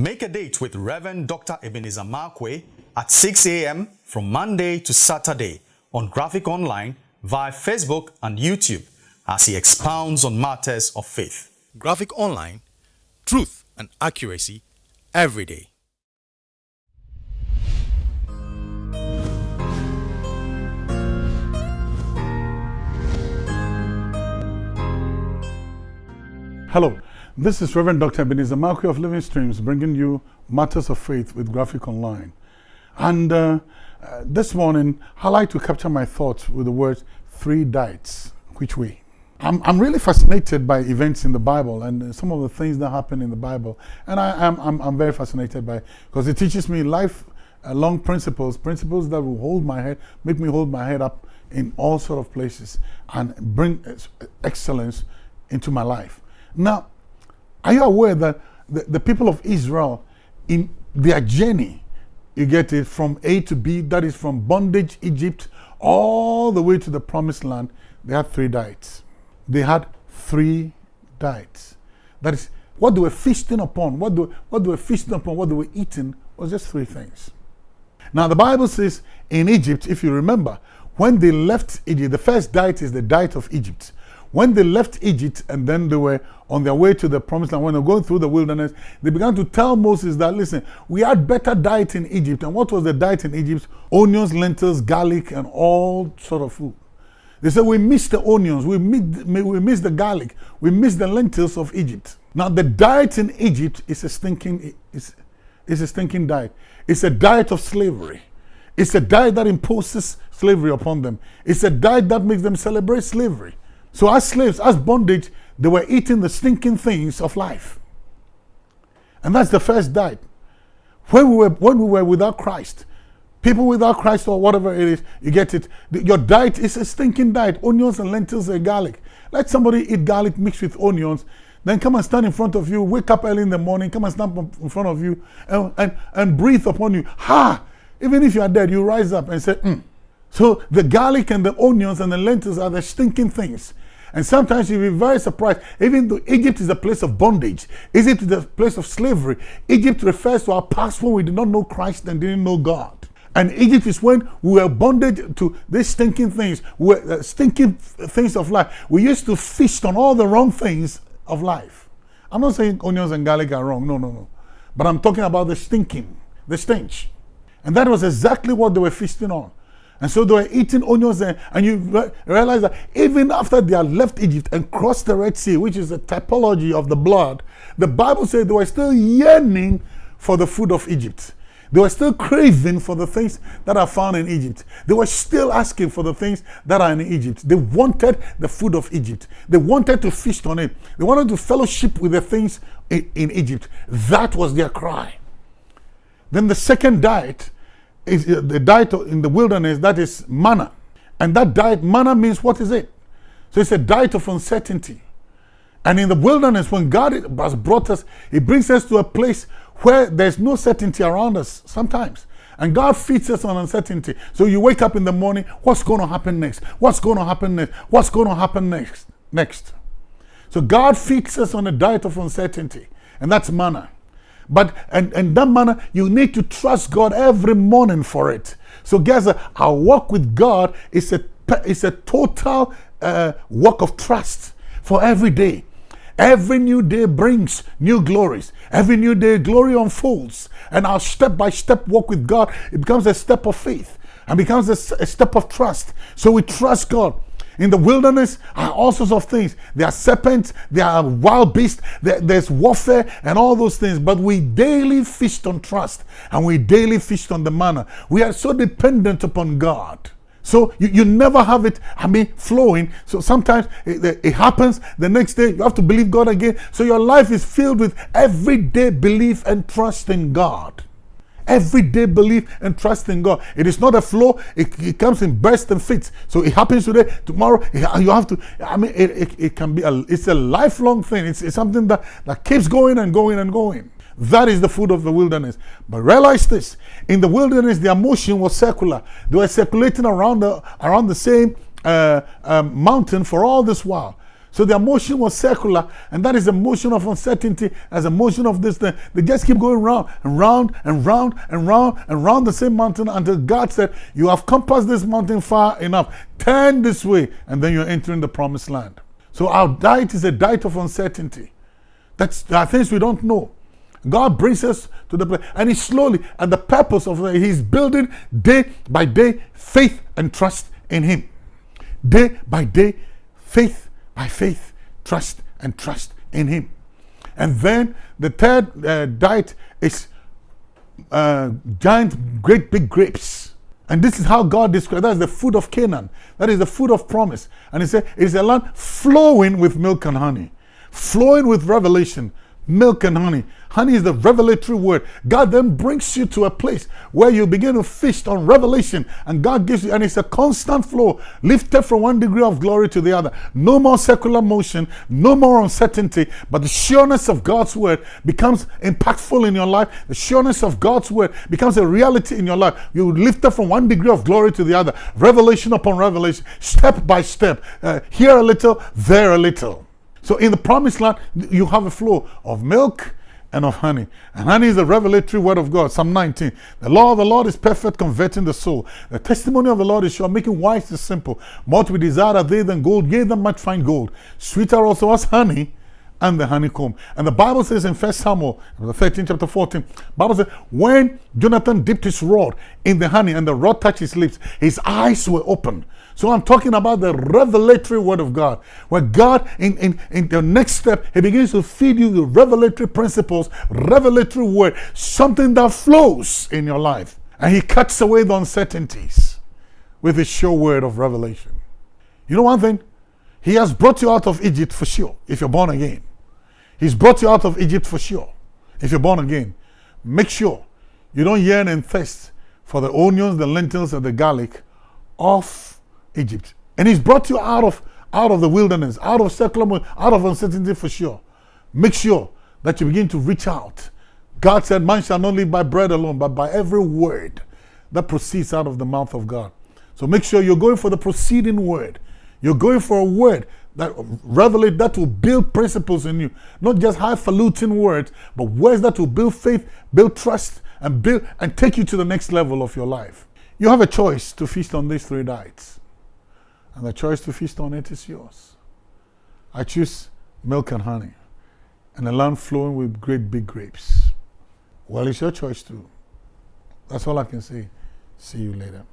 Make a date with Reverend Dr. Ebenezer Markwei at 6 a.m. from Monday to Saturday on Graphic Online via Facebook and YouTube as he expounds on matters of faith. Graphic Online, truth and accuracy every day. Hello, this is Reverend Dr. Ebenezer Markwei of Living Streams bringing you Matters of Faith with Graphic Online. And uh, uh, this morning, I like to capture my thoughts with the words three diets. Which way? I'm, I'm really fascinated by events in the Bible and some of the things that happen in the Bible. And I, am I'm, I'm very fascinated by because it teaches me life uh, long principles, principles that will hold my head, make me hold my head up in all sort of places and bring excellence into my life. Now, are you aware that the, the people of Israel, in their journey, you get it from A to B, that is from bondage, Egypt, all the way to the promised land, they had three diets. They had three diets. That is, what they were feasting upon, what they, what they were feasting upon, what they were eating was just three things. Now, the Bible says in Egypt, if you remember, when they left Egypt, the first diet is the diet of Egypt. When they left Egypt and then they were on their way to the promised land, when they were going through the wilderness, they began to tell Moses that, listen, we had better diet in Egypt. And what was the diet in Egypt? Onions, lentils, garlic, and all sort of food. They said, we miss the onions, we miss, we missed the garlic, we miss the lentils of Egypt. Now, the diet in Egypt is a stinking, is a stinking diet. It's a diet of slavery. It's a diet that imposes slavery upon them. It's a diet that makes them celebrate slavery. So as slaves, as bondage, they were eating the stinking things of life. And that's the first diet. When we were, when we were without Christ, people without Christ or whatever it is, you get it. Your diet is a stinking diet. Onions and lentils and garlic. Let somebody eat garlic mixed with onions, then come and stand in front of you, wake up early in the morning, come and stand in front of you and, and, and breathe upon you. Ha! Even if you are dead, you rise up and say, mm. So the garlic and the onions and the lentils are the stinking things. And sometimes you'll be very surprised, even though Egypt is a place of bondage, is a place of slavery. Egypt refers to our past when we did not know Christ and didn't know God. And Egypt is when we were bonded to these stinking things, uh, stinking things of life. We used to feast on all the wrong things of life. I'm not saying onions and garlic are wrong, no, no, no. But I'm talking about the stinking, the stench. And that was exactly what they were feasting on. And so they were eating onions and, and you re realize that even after they had left Egypt and crossed the Red Sea, which is a typology of the blood, the Bible says they were still yearning for the food of Egypt. They were still craving for the things that are found in Egypt. They were still asking for the things that are in Egypt. They wanted the food of Egypt. They wanted to feast on it. They wanted to fellowship with the things in, in Egypt. That was their cry. Then the second diet is uh, the diet in the wilderness that is manna. And that diet, manna means what is it? So it's a diet of uncertainty. And in the wilderness, when God has brought us, He brings us to a place where there's no certainty around us sometimes. And God feeds us on uncertainty. So you wake up in the morning, what's going to happen next? What's going to happen next? What's going to happen next? Next. So God feeds us on a diet of uncertainty. And that's manna. But and, and that manner, you need to trust God every morning for it. So guys, our walk with God is a, is a total uh, work of trust for every day. Every new day brings new glories. Every new day, glory unfolds. And our step by step walk with God, it becomes a step of faith and becomes a, a step of trust. So we trust God. In the wilderness are all sorts of things. There are serpents, there are wild beasts, there, there's warfare and all those things. But we daily feast on trust and we daily feast on the manna. We are so dependent upon God. So you, you never have it, I mean, flowing. So sometimes it, it, happens, the next day you have to believe God again. So your life is filled with everyday belief and trust in God. Everyday belief and trust in God. It is not a flow, it, it comes in bursts and fits. So it happens today, tomorrow, you have to, I mean, it, it, it can be, a, it's a lifelong thing. It's, it's something that, that keeps going and going and going. That is the food of the wilderness. But realize this, in the wilderness, their motion was circular. They were circulating around the, around the same uh, um, mountain for all this while. So their motion was circular, and that is a motion of uncertainty as a motion of this thing. They just keep going round and round and round and round and round the same mountain until God said, You have compassed this mountain far enough. Turn this way, and then you're entering the promised land. So our diet is a diet of uncertainty. That's there are things we don't know. God brings us to the place, and He slowly, and the purpose of it, He's building day by day faith and trust in Him. Day by day, faith by faith, trust and trust in Him. And then the third uh, diet is uh, giant, great big grapes. And this is how God describes that is the food of Canaan. That is the food of promise. And He said it is a land flowing with milk and honey, flowing with revelation, milk and honey. Honey is the revelatory word. God then brings you to a place where you begin to feast on revelation, and God gives you, and it's a constant flow, lifted from one degree of glory to the other. No more secular motion, no more uncertainty, but the sureness of God's word becomes impactful in your life. The sureness of God's word becomes a reality in your life. You lifted from one degree of glory to the other, revelation upon revelation, step by step, uh, here a little, there a little. So in the promised land, you have a flow of milk and of honey. And honey is the revelatory word of God. Psalm 19. The law of the Lord is perfect, converting the soul. The testimony of the Lord is sure, making wise the simple. More to be desired are they than gold, yea, than much fine gold. Sweeter also as honey and the honeycomb. And the Bible says in First Samuel, the 13 chapter 14, Bible says, when Jonathan dipped his rod in the honey and the rod touched his lips, his eyes were open. So I'm talking about the revelatory word of God, where God, in, in, in the next step, He begins to feed you the revelatory principles, revelatory word, something that flows in your life. And He cuts away the uncertainties with His sure word of revelation. You know one thing? He has brought you out of Egypt for sure, if you're born again. He's brought you out of Egypt for sure, if you're born again. Make sure you don't yearn and thirst for the onions, the lentils, and the garlic of Egypt. And he's brought you out of out of the wilderness, out of secular, out of uncertainty for sure. Make sure that you begin to reach out. God said, Man shall not live by bread alone, but by every word that proceeds out of the mouth of God. So make sure you're going for the proceeding word. You're going for a word that revelate that will build principles in you. Not just highfalutin words, but words that will build faith, build trust, and build and take you to the next level of your life. You have a choice to feast on these three diets. And the choice to feast on it is yours. I choose milk and honey and a land flowing with great big grapes. Well, it's your choice too. That's all I can say. See you later.